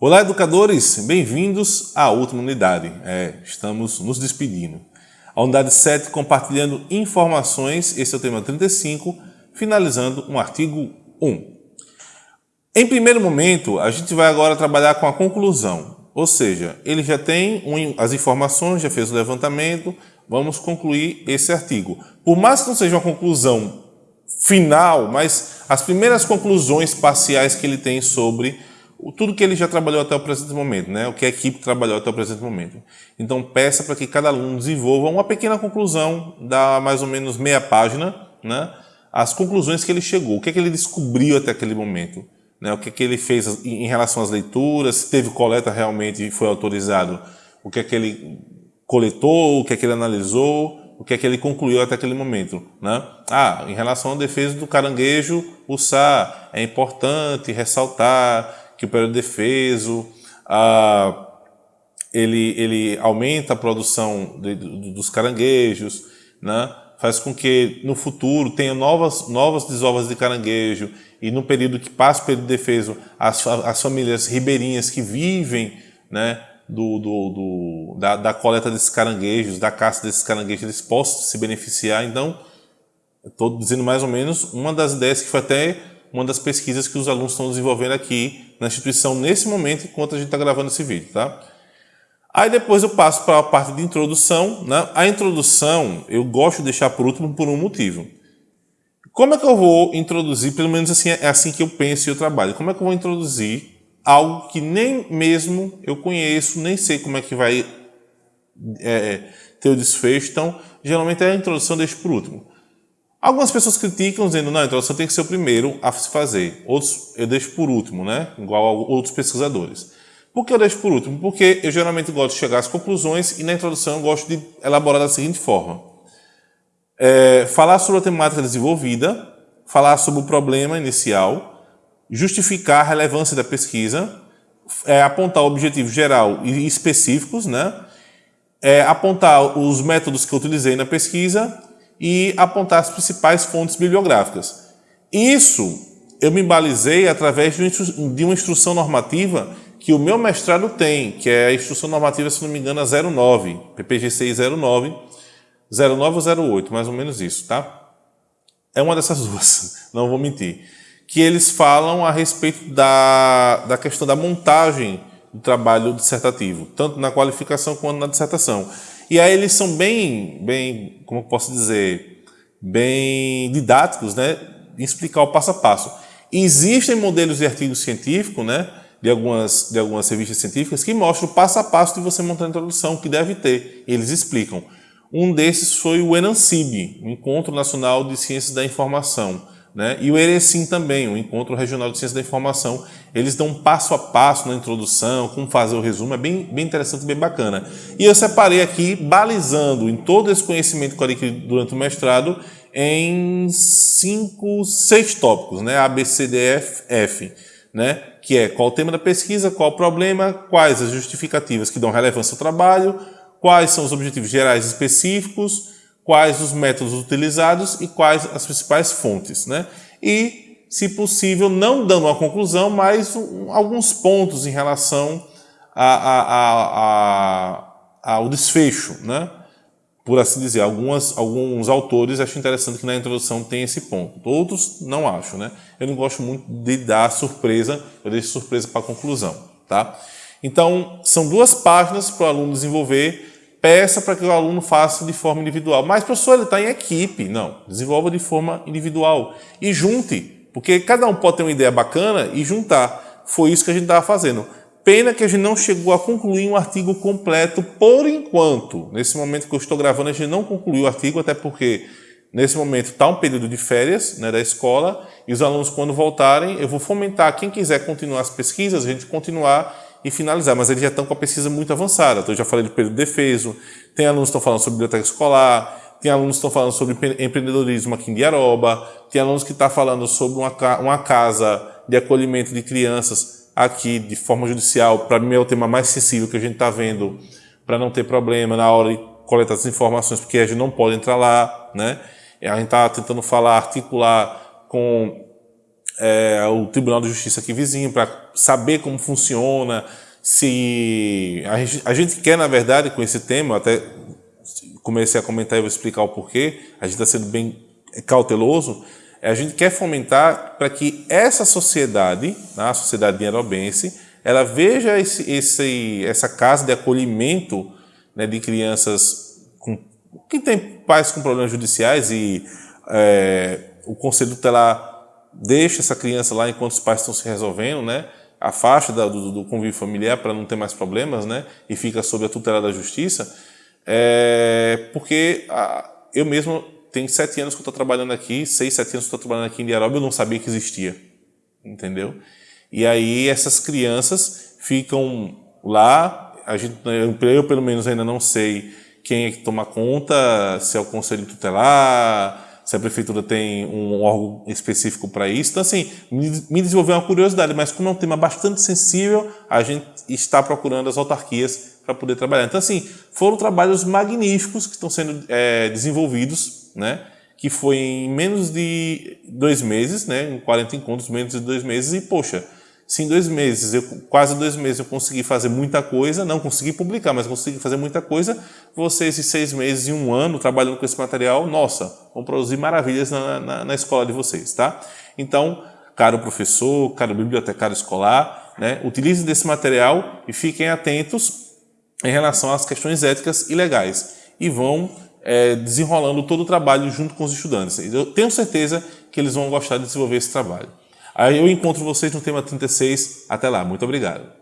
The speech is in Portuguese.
Olá, educadores! Bem-vindos à última unidade. É, estamos nos despedindo. A unidade 7 compartilhando informações, esse é o tema 35, finalizando um artigo 1. Em primeiro momento, a gente vai agora trabalhar com a conclusão, ou seja, ele já tem as informações, já fez o levantamento, vamos concluir esse artigo. Por mais que não seja uma conclusão final, mas as primeiras conclusões parciais que ele tem sobre tudo que ele já trabalhou até o presente momento, né? o que a equipe trabalhou até o presente momento. Então, peça para que cada aluno desenvolva uma pequena conclusão, da mais ou menos meia página, né? as conclusões que ele chegou, o que, é que ele descobriu até aquele momento, né? o que, é que ele fez em relação às leituras, se teve coleta realmente e foi autorizado, o que é que ele coletou, o que é que ele analisou, o que é que ele concluiu até aquele momento. Né? Ah, em relação à defesa do caranguejo, o SAR, é importante ressaltar que o período defeso, ele, ele aumenta a produção de, de, dos caranguejos, né? faz com que no futuro tenha novas, novas desovas de caranguejo e no período que passa o período defeso, as, as famílias ribeirinhas que vivem né, do, do, do da, da, coleta desses caranguejos, da caça desses caranguejos, eles possam se beneficiar. Então, estou dizendo mais ou menos uma das ideias que foi até uma das pesquisas que os alunos estão desenvolvendo aqui na instituição nesse momento, enquanto a gente está gravando esse vídeo. Tá? Aí depois eu passo para a parte de introdução. Né? A introdução eu gosto de deixar por último por um motivo. Como é que eu vou introduzir, pelo menos assim, é assim que eu penso e eu trabalho, como é que eu vou introduzir algo que nem mesmo eu conheço, nem sei como é que vai é, ter o desfecho. Então, geralmente a introdução eu deixo por último. Algumas pessoas criticam dizendo, não, a introdução tem que ser o primeiro a se fazer. Outros eu deixo por último, né? Igual a outros pesquisadores. Por que eu deixo por último? Porque eu geralmente gosto de chegar às conclusões e na introdução eu gosto de elaborar da seguinte forma. É, falar sobre a temática desenvolvida, falar sobre o problema inicial, justificar a relevância da pesquisa, é, apontar o objetivo geral e específicos, né? É, apontar os métodos que eu utilizei na pesquisa e apontar as principais fontes bibliográficas. Isso eu me balizei através de uma instrução normativa que o meu mestrado tem, que é a instrução normativa, se não me engano, a 09, PPG 609, 09 ou 08, mais ou menos isso, tá? É uma dessas duas, não vou mentir que eles falam a respeito da, da questão da montagem do trabalho dissertativo, tanto na qualificação quanto na dissertação. E aí eles são bem, bem como eu posso dizer, bem didáticos, né, em explicar o passo a passo. Existem modelos de artigo científico, né, de algumas, de algumas revistas científicas que mostram o passo a passo de você montar a introdução, que deve ter. Eles explicam. Um desses foi o ENANCIB, Encontro Nacional de Ciências da Informação né? E o ERECIM também, o Encontro Regional de Ciência da Informação. Eles dão um passo a passo na introdução, como fazer o resumo, é bem, bem interessante, bem bacana. E eu separei aqui, balizando em todo esse conhecimento que eu adquiri durante o mestrado, em cinco, seis tópicos, né? A, B, C, D, F, F, né? Que é qual o tema da pesquisa, qual o problema, quais as justificativas que dão relevância ao trabalho, quais são os objetivos gerais específicos, quais os métodos utilizados e quais as principais fontes. Né? E, se possível, não dando uma conclusão, mas um, alguns pontos em relação a, a, a, ao desfecho, né? por assim dizer. Algumas, alguns autores acham interessante que na introdução tem esse ponto. Outros não acho. Né? Eu não gosto muito de dar surpresa, eu deixo surpresa para a conclusão. Tá? Então, são duas páginas para o aluno desenvolver peça para que o aluno faça de forma individual. Mas, professor, ele está em equipe. Não, desenvolva de forma individual. E junte, porque cada um pode ter uma ideia bacana e juntar. Foi isso que a gente estava fazendo. Pena que a gente não chegou a concluir um artigo completo por enquanto. Nesse momento que eu estou gravando, a gente não concluiu o artigo, até porque nesse momento está um período de férias né, da escola e os alunos, quando voltarem, eu vou fomentar quem quiser continuar as pesquisas, a gente continuar e finalizar, mas eles já estão com a pesquisa muito avançada. Então, eu já falei do período defeso, tem alunos que estão falando sobre biblioteca escolar, tem alunos que estão falando sobre empreendedorismo aqui em Diaroba, tem alunos que estão falando sobre uma, uma casa de acolhimento de crianças aqui de forma judicial. Para mim é o tema mais sensível que a gente está vendo, para não ter problema na hora de coletar as informações, porque a gente não pode entrar lá. Né? A gente está tentando falar, articular com é, o Tribunal de Justiça aqui vizinho, para saber como funciona, se a gente, a gente quer, na verdade, com esse tema, até comecei a comentar e vou explicar o porquê, a gente está sendo bem cauteloso, a gente quer fomentar para que essa sociedade, né, a sociedade nairobense, ela veja esse, esse, essa casa de acolhimento né, de crianças com, que têm pais com problemas judiciais e é, o conselho tutelar deixa essa criança lá enquanto os pais estão se resolvendo, né? afasta do, do convívio familiar para não ter mais problemas, né? e fica sob a tutela da justiça, é, porque a, eu mesmo tenho sete anos que estou trabalhando aqui, seis, sete anos que estou trabalhando aqui em Diaroba, eu não sabia que existia, entendeu? E aí essas crianças ficam lá, a gente, eu pelo menos ainda não sei quem é que toma conta, se é o conselho tutelar, se a prefeitura tem um órgão específico para isso. Então, assim, me desenvolveu uma curiosidade, mas como é um tema bastante sensível, a gente está procurando as autarquias para poder trabalhar. Então, assim, foram trabalhos magníficos que estão sendo é, desenvolvidos, né? que foi em menos de dois meses, né? em 40 encontros, menos de dois meses, e, poxa, se em dois meses, eu, quase dois meses, eu consegui fazer muita coisa, não consegui publicar, mas consegui fazer muita coisa, vocês, em seis meses e um ano, trabalhando com esse material, nossa, vão produzir maravilhas na, na, na escola de vocês, tá? Então, caro professor, caro bibliotecário escolar, né, utilizem desse material e fiquem atentos em relação às questões éticas e legais e vão é, desenrolando todo o trabalho junto com os estudantes. Eu tenho certeza que eles vão gostar de desenvolver esse trabalho. Aí eu encontro vocês no tema 36. Até lá. Muito obrigado.